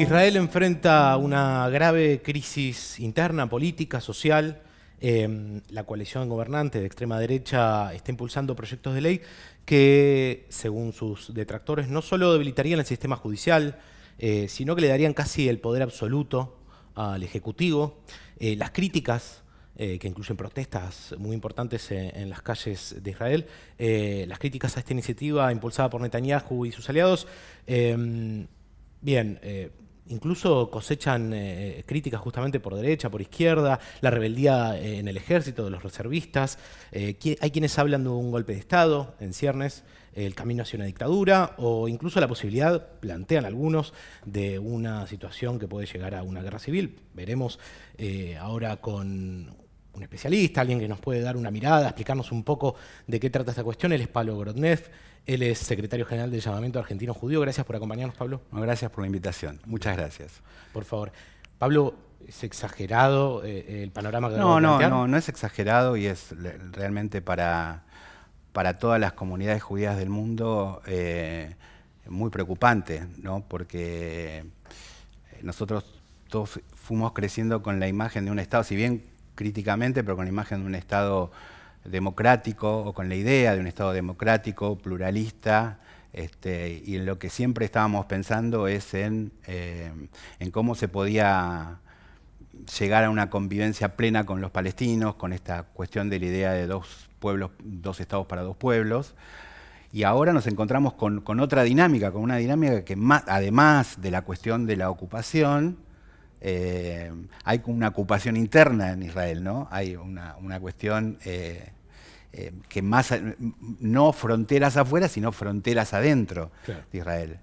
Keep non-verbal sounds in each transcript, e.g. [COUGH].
Israel enfrenta una grave crisis interna, política, social. Em, la coalición gobernante de extrema derecha está impulsando proyectos de ley que, según sus detractores, no solo debilitarían el sistema judicial, eh, sino que le darían casi el poder absoluto al Ejecutivo. Eh, las críticas eh, que incluyen protestas muy importantes en, las calles de Israel. las críticas a esta iniciativa impulsada por Netanyahu y sus aliados, em, bien, incluso cosechan eh, críticas justamente por derecha, por izquierda, la rebeldía eh, en el ejército de los reservistas. Eh, hay quienes hablan de un golpe de Estado en ciernes, el camino hacia una dictadura, o incluso la posibilidad, plantean algunos, de una situación que puede llegar a una guerra civil. Veremos ahora con un especialista, alguien que nos puede dar una mirada, explicarnos un poco de qué trata esta cuestión. Él es Pablo Grodnev, él es secretario general del Llamamiento Argentino Judío. Gracias por acompañarnos, Pablo. gracias por la invitación. Muchas gracias. Por favor. Pablo, ¿es exagerado eh, el panorama que No, no, no, no es exagerado y es realmente para, para todas las comunidades judías del mundo eh, muy preocupante, ¿no? Porque nosotros todos fuimos creciendo con la imagen de un Estado, si bien críticamente, pero con la imagen de un Estado democrático o con la idea de un Estado democrático, pluralista, este, y en lo que siempre estábamos pensando es en, eh, en, cómo se podía llegar a una convivencia plena con los palestinos, con esta cuestión de la idea de dos pueblos, dos estados para dos pueblos. Y ahora nos encontramos con, con otra dinámica, con una dinámica que más, además de la cuestión de la ocupación, eh, hay una ocupación interna en Israel, ¿no? Hay una, cuestión eh, eh, que más, no fronteras afuera, sino fronteras adentro de Israel.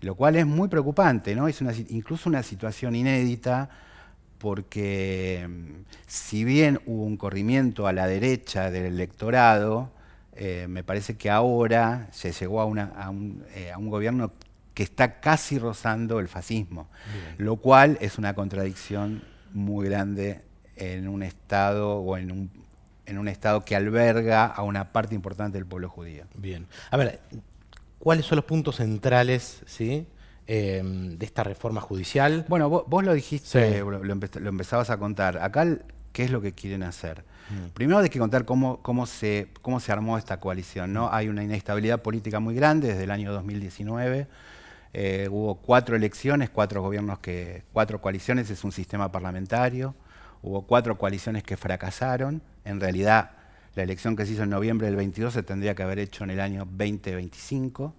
lo cual es muy preocupante, ¿no? Es incluso una situación inédita porque si bien hubo un corrimiento a la derecha del electorado, me parece que ahora se llegó a, a un gobierno que está casi rozando el fascismo, lo cual es una contradicción muy grande en un Estado o en un, en un Estado que alberga a una parte importante del pueblo judío. Bien. A ver, ¿cuáles son los puntos centrales ¿sí? Em, de esta reforma judicial? Bueno, vos, lo dijiste, lo, empezabas a contar. Acá, ¿qué es lo que quieren hacer? Mm. Primero hay que contar cómo, cómo, se, cómo se armó esta coalición. ¿no? Hay una inestabilidad política muy grande desde el año 2019. Eh, hubo cuatro elecciones, cuatro gobiernos que, cuatro coaliciones, es un sistema parlamentario. Hubo cuatro coaliciones que fracasaron. En realidad, la elección que se hizo en noviembre del 22 se tendría que haber hecho en el año 2025.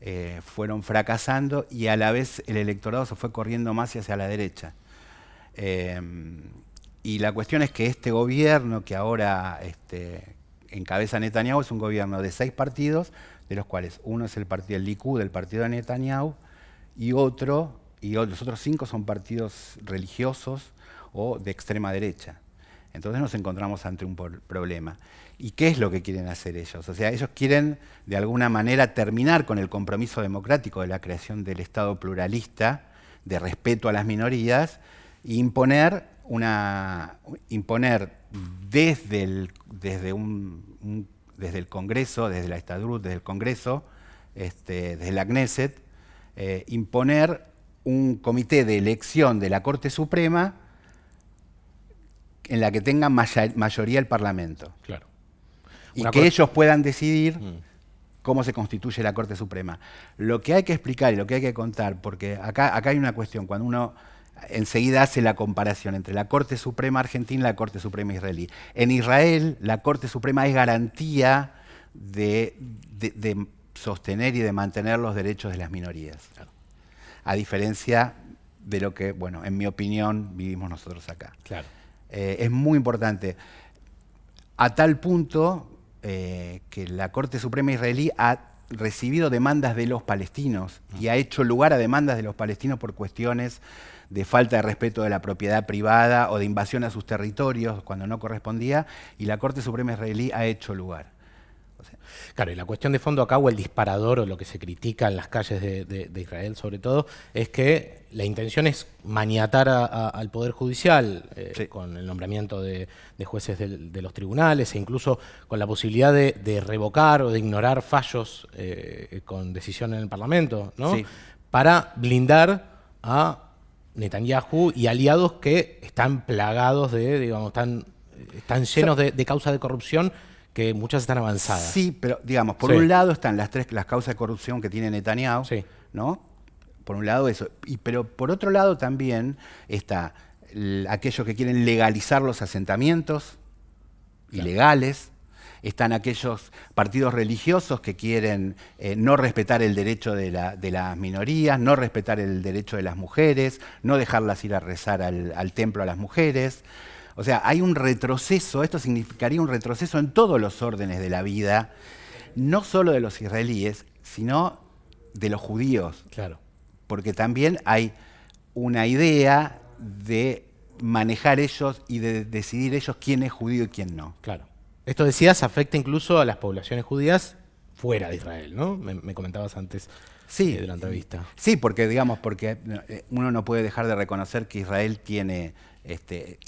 Eh, fueron fracasando y a la vez el electorado se fue corriendo más hacia la derecha. Eh, y la cuestión es que este gobierno que ahora este, encabeza Netanyahu es un gobierno de seis partidos, de los cuales uno es el partido del Likud, del partido de Netanyahu, y otro, y los otros cinco son partidos religiosos o de extrema derecha. Entonces nos encontramos ante un problema. ¿Y qué es lo que quieren hacer ellos? O sea, ellos quieren de alguna manera terminar con el compromiso democrático de la creación del Estado pluralista, de respeto a las minorías, e imponer, una, imponer desde, el, desde un desde el Congreso, desde la Estadrut, desde el Congreso, este, desde la Knesset, eh, imponer un comité de elección de la Corte Suprema en la que tenga mayoría el Parlamento. Claro. Y que ellos puedan decidir mm. cómo se constituye la Corte Suprema. Lo que hay que explicar y lo que hay que contar, porque acá, acá hay una cuestión, cuando uno enseguida hace la comparación entre la Corte Suprema Argentina y la Corte Suprema Israelí. En Israel, la Corte Suprema es garantía de, sostener y de mantener los derechos de las minorías. A diferencia de lo que, bueno, en mi opinión, vivimos nosotros acá. Claro. Eh, es muy importante. A tal punto eh, que la Corte Suprema Israelí ha recibido demandas de los palestinos y ha hecho lugar a demandas de los palestinos por cuestiones de falta de respeto de la propiedad privada o de invasión a sus territorios cuando no correspondía, y la Corte Suprema israelí ha hecho lugar. Claro, y la cuestión de fondo acá, o el disparador, o lo que se critica en las calles de, Israel sobre todo, es que la intención es maniatar al Poder Judicial eh, con el nombramiento de, jueces de, los tribunales e incluso con la posibilidad de, revocar o de ignorar fallos eh, con decisión en el Parlamento, ¿no? Para blindar a Netanyahu y aliados que están plagados de, digamos, están, están llenos de, de causas de corrupción que muchas están avanzadas. Sí, pero digamos, por un lado están las tres las causas de corrupción que tiene Netanyahu, ¿no? Por un lado eso, y, pero por otro lado también está aquellos que quieren legalizar los asentamientos ilegales, están aquellos partidos religiosos que quieren eh, no respetar el derecho de, las minorías, no respetar el derecho de las mujeres, no dejarlas ir a rezar al, templo a las mujeres. O sea, hay un retroceso, esto significaría un retroceso en todos los órdenes de la vida, no solo de los israelíes, sino de los judíos. Claro. Porque también hay una idea de manejar ellos y de decidir ellos quién es judío y quién no. Claro. Esto decías afecta incluso a las poblaciones judías fuera de Israel, ¿no? Me, comentabas antes sí, eh, de la entrevista. Sí, porque digamos, porque eh, uno no puede dejar de reconocer que Israel tiene este,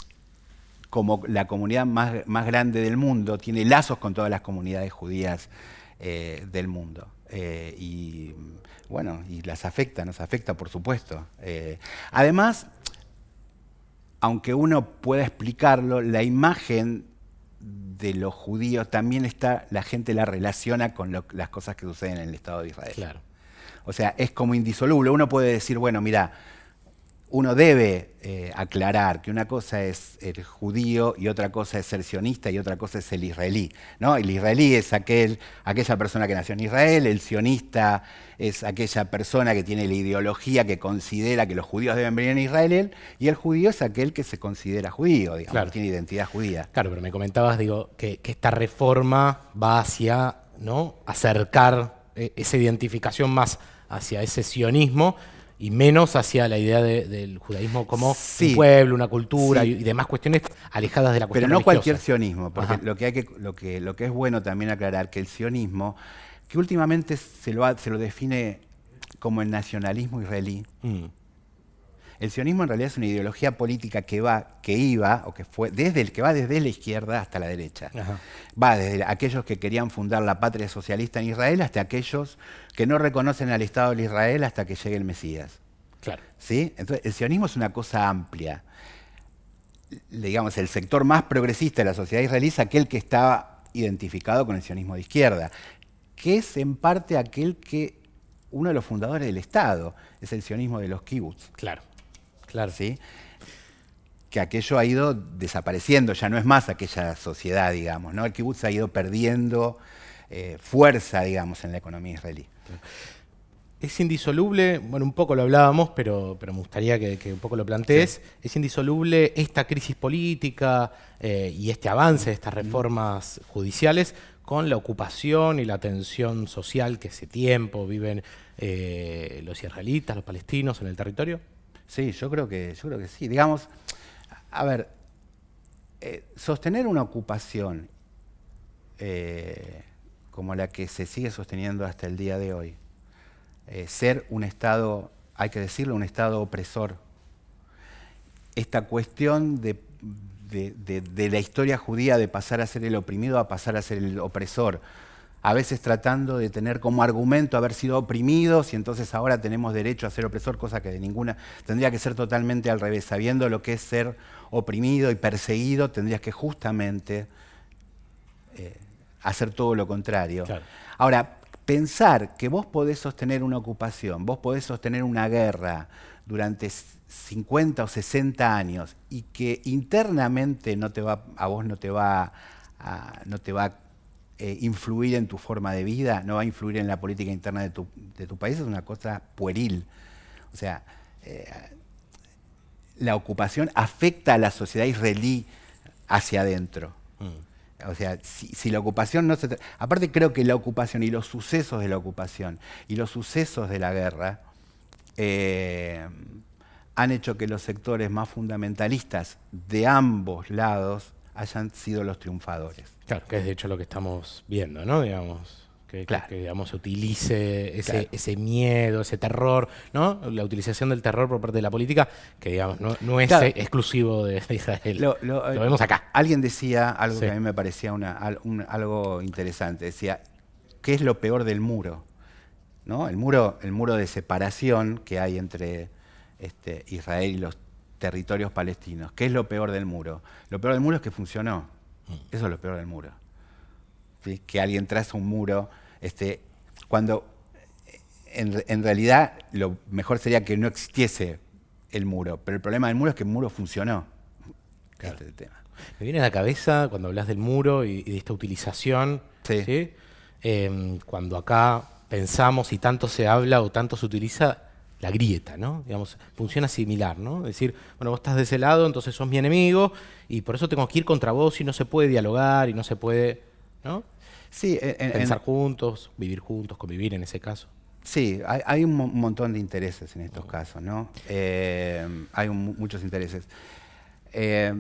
como la comunidad más, más, grande del mundo, tiene lazos con todas las comunidades judías eh, del mundo. y bueno, y las afecta, nos afecta por supuesto. además, aunque uno pueda explicarlo, la imagen de los judíos también está, la gente la relaciona con las cosas que suceden en el Estado de Israel. Claro. O sea, es como indisoluble. Uno puede decir, bueno, mira, uno debe eh, aclarar que una cosa es el judío y otra cosa es ser sionista y otra cosa es el israelí. ¿no? El israelí es aquel, aquella persona que nació en Israel, el sionista es aquella persona que tiene la ideología que considera que los judíos deben venir en Israel y el judío es aquel que se considera judío, digamos, tiene identidad judía. Claro, pero me comentabas digo, que, esta reforma va hacia ¿no? acercar eh, esa identificación más hacia ese sionismo y menos hacia la idea del judaísmo como un pueblo, una cultura y, demás cuestiones alejadas de la cuestión Pero no cualquier sionismo, porque lo que, hay que, lo, que, lo que es bueno también aclarar que el sionismo, que últimamente se lo, se lo define como el nacionalismo israelí, mm. El sionismo en realidad es una ideología política que va, que iba, o que fue, desde el que va desde la izquierda hasta la derecha. Va desde aquellos que querían fundar la patria socialista en Israel hasta aquellos que no reconocen al Estado de Israel hasta que llegue el Mesías. Claro. ¿Sí? Entonces, el sionismo es una cosa amplia. Digamos, el sector más progresista de la sociedad israelí es aquel que está identificado con el sionismo de izquierda, que es en parte aquel que uno de los fundadores del Estado, es el sionismo de los kibbutz. Claro. Claro. ¿Sí? Que aquello ha ido desapareciendo, ya no es más aquella sociedad, digamos, ¿no? El kibutz ha ido perdiendo eh, fuerza, digamos, en la economía israelí. Es indisoluble, bueno, un poco lo hablábamos, pero, pero me gustaría que, un poco lo plantees, es indisoluble esta crisis política eh, y este avance de estas reformas judiciales con la ocupación y la tensión social que hace tiempo viven eh, los israelitas, los palestinos en el territorio? Sí, yo creo que, yo creo que sí. Digamos, a ver, eh, sostener una ocupación eh, como la que se sigue sosteniendo hasta el día de hoy, eh, ser un Estado, hay que decirlo, un Estado opresor, esta cuestión de, de la historia judía de pasar a ser el oprimido a pasar a ser el opresor, a veces tratando de tener como argumento haber sido oprimidos y entonces ahora tenemos derecho a ser opresor, cosa que de ninguna tendría que ser totalmente al revés. Sabiendo lo que es ser oprimido y perseguido, tendrías que justamente eh, hacer todo lo contrario. Ahora, pensar que vos podés sostener una ocupación, vos podés sostener una guerra durante 50 o 60 años y que internamente no te va, a vos no te va a, no te va a eh, influir en tu forma de vida, no va a influir en la política interna de tu, país, es una cosa pueril. O sea, eh, la ocupación afecta a la sociedad israelí hacia adentro. Mm. O sea, si, la ocupación no se... Aparte creo que la ocupación y los sucesos de la ocupación y los sucesos de la guerra eh, han hecho que los sectores más fundamentalistas de ambos lados hayan sido los triunfadores. Claro, que es de hecho lo que estamos viendo, ¿no? Digamos, que, que, digamos, utilice ese, miedo, ese terror, ¿no? La utilización del terror por parte de la política, que digamos, no, es exclusivo de Israel. Lo, vemos acá. Alguien decía algo que a mí me parecía una, algo interesante. Decía, ¿qué es lo peor del muro? ¿No? El muro, el muro de separación que hay entre este, Israel y los territorios palestinos. ¿Qué es lo peor del muro? Lo peor del muro es que funcionó. Mm. Eso es lo peor del muro. Que alguien traza un muro, este, cuando en, realidad lo mejor sería que no existiese el muro, pero el problema del muro es que el muro funcionó. Este tema. Me viene a la cabeza cuando hablas del muro y, de esta utilización, em, cuando acá pensamos y tanto se habla o tanto se utiliza la grieta, ¿no? Digamos, funciona similar, ¿no? Es decir, bueno, vos estás de ese lado, entonces sos mi enemigo y por eso tengo que ir contra vos y no se puede dialogar y no se puede, ¿no? Sí, pensar juntos, vivir juntos, convivir en ese caso. Sí, hay, un montón de intereses en estos casos, ¿no? Eh, hay muchos intereses. Eh,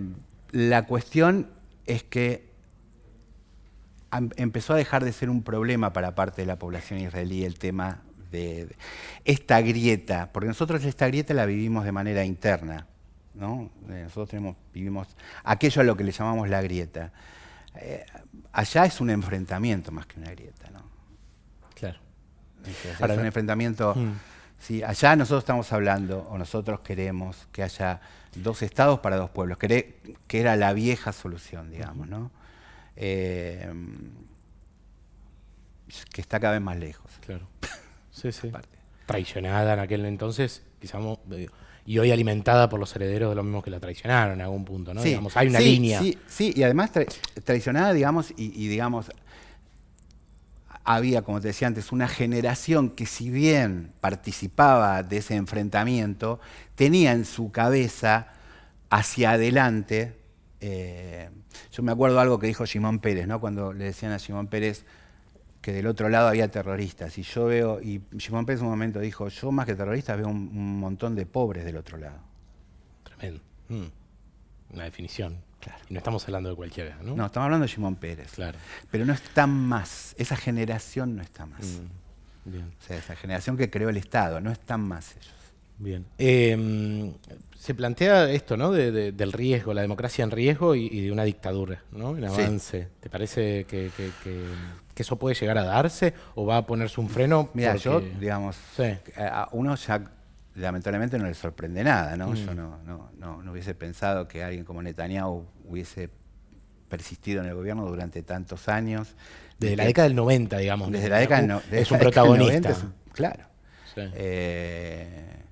la cuestión es que empezó a dejar de ser un problema para parte de la población israelí el tema de, esta grieta, porque nosotros esta grieta la vivimos de manera interna, ¿no? Eh, nosotros vivimos aquello a lo que le llamamos la grieta. Eh, allá es un enfrentamiento más que una grieta, ¿no? Claro. es un enfrentamiento. Mm. allá nosotros estamos hablando, o nosotros queremos que haya dos estados para dos pueblos, que, era la vieja solución, digamos, ¿no? Eh, que está cada vez más lejos. Claro. Sí, sí. Traicionada en aquel entonces, quizás, y hoy alimentada por los herederos de los mismos que la traicionaron en algún punto, ¿no? Sí, digamos, hay una línea. Sí, sí, y además traicionada, digamos, y, digamos, había, como te decía antes, una generación que si bien participaba de ese enfrentamiento, tenía en su cabeza hacia adelante, eh, yo me acuerdo algo que dijo Simón Pérez, ¿no? cuando le decían a Simón Pérez, que del otro lado había terroristas. Y yo veo, y Simón Pérez en un momento dijo, yo más que terroristas veo un, montón de pobres del otro lado. Tremendo. Mm. Una definición. Claro. Y no estamos hablando de cualquiera, ¿no? No, estamos hablando de Simón Pérez. Claro. Pero no está más. Esa generación no está más. Mm. Bien. O sea, esa generación que creó el Estado, no están más ellos. Bien. Em, se plantea esto, ¿no? del riesgo, la democracia en riesgo y, de una dictadura, ¿no? En avance. ¿Te parece que, eso puede llegar a darse o va a ponerse un freno? Mira, yo, digamos, a uno ya lamentablemente no le sorprende nada, ¿no? Yo mm. no, no, hubiese pensado que alguien como Netanyahu hubiese persistido en el gobierno durante tantos años. Desde la década del 90, digamos. Desde la década del no, Es un protagonista. claro. Eh,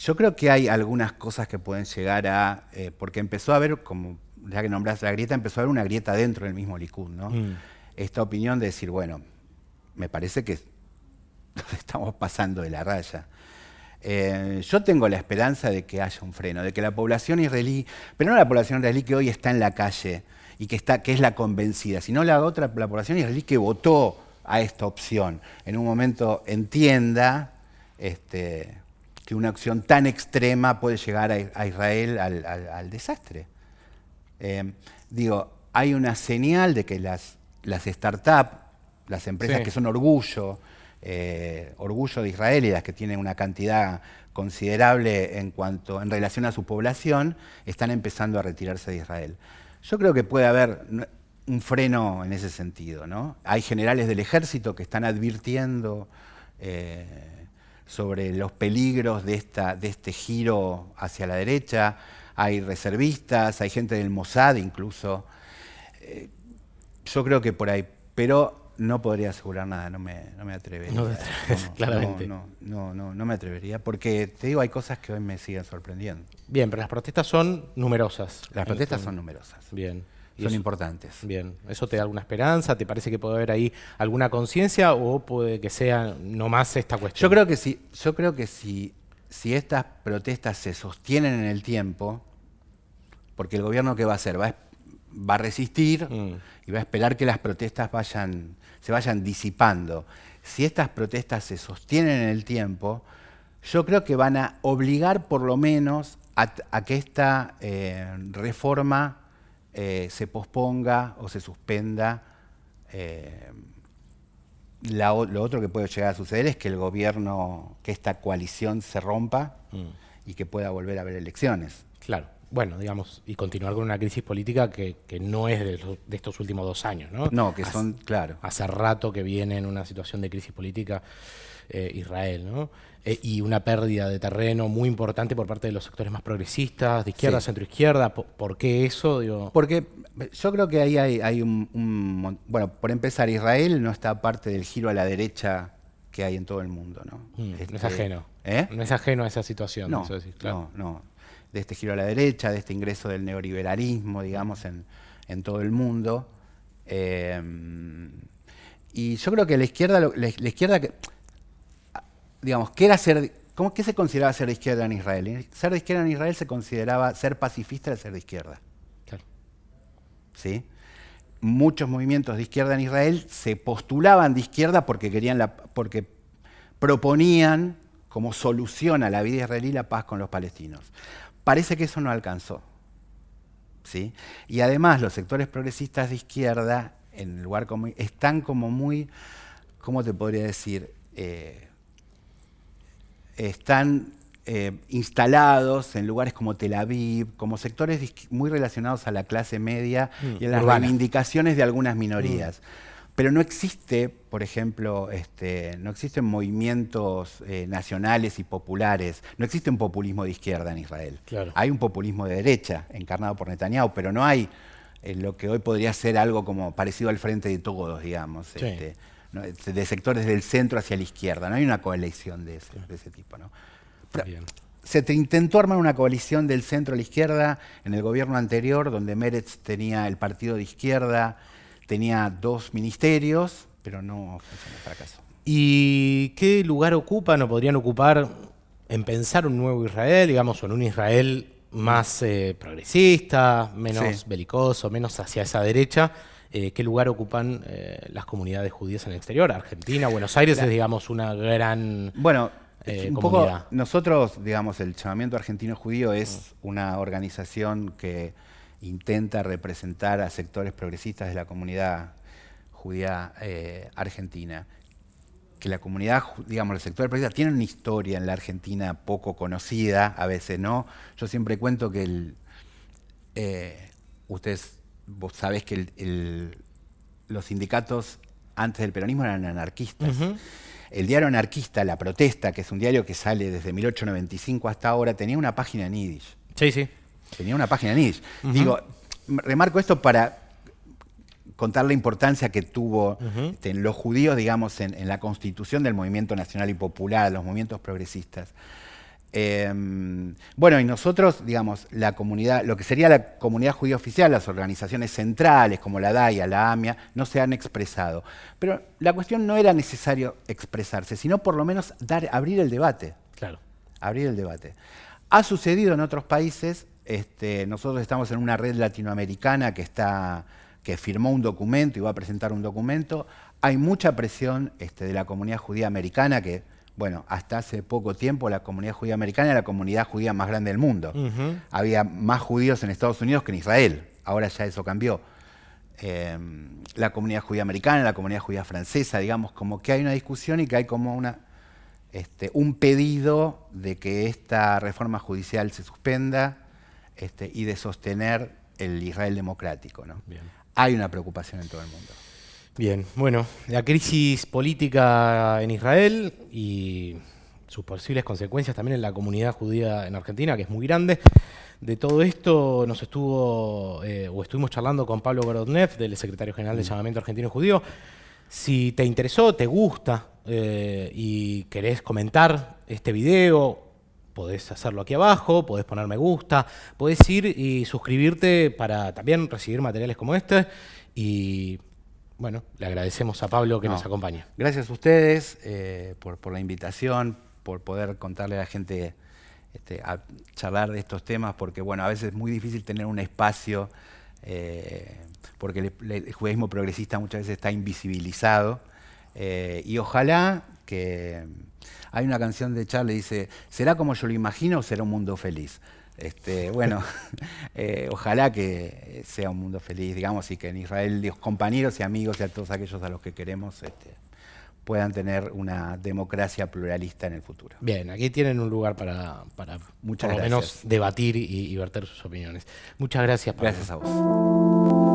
yo creo que hay algunas cosas que pueden llegar a, eh, porque empezó a haber, como ya que nombraste la grieta, empezó a haber una grieta dentro del mismo Likud, ¿no? Mm. Esta opinión de decir, bueno, me parece que [LAUGHS] estamos pasando de la raya. Eh, yo tengo la esperanza de que haya un freno, de que la población israelí, pero no la población israelí que hoy está en la calle y que, está, que es la convencida, sino la otra, la población israelí que votó a esta opción, en un momento entienda este, que una acción tan extrema puede llegar a, Israel al, desastre. Eh, digo, hay una señal de que las, las startups, las empresas que son orgullo, eh, orgullo de Israel y las que tienen una cantidad considerable en cuanto en relación a su población, están empezando a retirarse de Israel. Yo creo que puede haber un freno en ese sentido. ¿no? Hay generales del ejército que están advirtiendo eh, sobre los peligros de, esta, de este giro hacia la derecha, hay reservistas, hay gente del Mossad incluso. Eh, yo creo que por ahí, pero no podría asegurar nada, no me, no me atrevería. No, [LAUGHS] claramente. No, no, no, no, me atrevería, porque te digo, hay cosas que hoy me siguen sorprendiendo. Bien, pero las protestas son numerosas. Las protestas son numerosas. Bien son importantes. Bien, ¿eso te da alguna esperanza? ¿Te parece que puede haber ahí alguna conciencia o puede que sea nomás esta cuestión? Yo creo que sí, yo creo que si, si estas protestas se sostienen en el tiempo, porque el gobierno qué va a hacer? Va a, resistir mm. y va a esperar que las protestas vayan, se vayan disipando. Si estas protestas se sostienen en el tiempo, yo creo que van a obligar por lo menos a, que esta eh, reforma eh, se posponga o se suspenda. Eh, lo otro que puede llegar a suceder es que el gobierno, que esta coalición se rompa mm. y que pueda volver a haber elecciones. Claro. bueno, digamos, y continuar con una crisis política que, no es de, estos últimos dos años, ¿no? No, que son, claro. Hace rato que viene en una situación de crisis política eh, Israel, ¿no? Eh, y una pérdida de terreno muy importante por parte de los sectores más progresistas, de izquierda, centroizquierda. ¿Por, qué eso? Digo? Porque yo creo que ahí hay, un, Bueno, por empezar, Israel no está parte del giro a la derecha que hay en todo el mundo, ¿no? Mm, no es este, ajeno. ¿eh? No es ajeno a esa situación. No, no, no. De este giro a la derecha, de este ingreso del neoliberalismo, digamos, en, todo el mundo. y yo creo que la izquierda, la, la izquierda digamos, ¿qué era ser, cómo, ¿qué se consideraba ser de izquierda en Israel? Ser de izquierda en Israel se consideraba ser pacifista de ser de izquierda. ¿Sí? Muchos movimientos de izquierda en Israel se postulaban de izquierda porque querían la, porque proponían como solución a la vida israelí la paz con los palestinos. Parece que eso no alcanzó. ¿sí? Y además los sectores progresistas de izquierda en el lugar como, están como muy, ¿cómo te podría decir? Eh, están eh, instalados en lugares como Tel Aviv, como sectores muy relacionados a la clase media mm, y a las reivindicaciones de algunas minorías. Mm. Pero no existe, por ejemplo, este, no existen movimientos eh, nacionales y populares, no existe un populismo de izquierda en Israel. Hay un populismo de derecha, encarnado por Netanyahu, pero no hay eh, lo que hoy podría ser algo como parecido al frente de todos, digamos. Este, de sectores del centro hacia la izquierda. No hay una coalición de ese, tipo. ¿no? Se te intentó armar una coalición del centro a la izquierda en el gobierno anterior, donde Meretz tenía el partido de izquierda, tenía dos ministerios, pero no funcionó fracaso. ¿Y qué lugar ocupan o podrían ocupar en pensar un nuevo Israel, digamos, o en un Israel más eh, progresista, menos belicoso, menos hacia esa derecha? Eh, qué lugar ocupan eh, las comunidades judías en el exterior. Argentina, Buenos Aires es, digamos, una gran bueno, eh, un Poco nosotros, digamos, el llamamiento argentino judío es mm. una organización que intenta representar a sectores progresistas de la comunidad judía argentina. Que la comunidad, digamos, el sector progresista tiene una historia en la Argentina poco conocida, a veces no. Yo siempre cuento que el, ustedes vos sabés que los sindicatos antes del peronismo eran anarquistas. El diario anarquista, La Protesta, que es un diario que sale desde 1895 hasta ahora, tenía una página en Yiddish. Sí, sí. Tenía una página en Yiddish. Digo, remarco esto para contar la importancia que tuvo este, los judíos, digamos, en, la constitución del movimiento nacional y popular, los movimientos progresistas. Em, bueno, y nosotros, digamos, la comunidad, lo que sería la comunidad judía oficial, las organizaciones centrales como la DAIA, la AMIA, no se han expresado. Pero la cuestión no era necesario expresarse, sino por lo menos dar, abrir el debate. Claro. Abrir el debate. Ha sucedido en otros países, este, nosotros estamos en una red latinoamericana que, está, que firmó un documento y va a presentar un documento. Hay mucha presión este, de la comunidad judía americana que bueno, hasta hace poco tiempo la comunidad judía americana era la comunidad judía más grande del mundo. Había más judíos en Estados Unidos que en Israel. Ahora ya eso cambió. Em, la comunidad judía americana, la comunidad judía francesa, digamos, como que hay una discusión y que hay como una, este, un pedido de que esta reforma judicial se suspenda este, y de sostener el Israel democrático. ¿no? Hay una preocupación en todo el mundo. Bien, bueno, la crisis política en Israel y sus posibles consecuencias también en la comunidad judía en Argentina, que es muy grande. De todo esto nos estuvo, eh, o estuvimos charlando con Pablo Gorodnev, del secretario general del mm. Llamamiento Argentino Judío. Si te interesó, te gusta eh, y querés comentar este video, podés hacerlo aquí abajo, podés poner me gusta, podés ir y suscribirte para también recibir materiales como este y bueno, le agradecemos a Pablo que nos acompañe. Gracias a ustedes eh, por, la invitación, por poder contarle a la gente, este, a charlar de estos temas, porque bueno, a veces es muy difícil tener un espacio, eh, porque el, judaísmo progresista muchas veces está invisibilizado, eh, y ojalá que... Hay una canción de Charlie, dice, ¿será como yo lo imagino o será un mundo feliz? Este, bueno, [LAUGHS] eh, ojalá que sea un mundo feliz, digamos, y que en Israel, los compañeros y amigos y a todos aquellos a los que queremos, este, puedan tener una democracia pluralista en el futuro. Bien, aquí tienen un lugar para, para por lo menos debatir y, y verter sus opiniones. Muchas gracias. Pablo. Gracias a vos.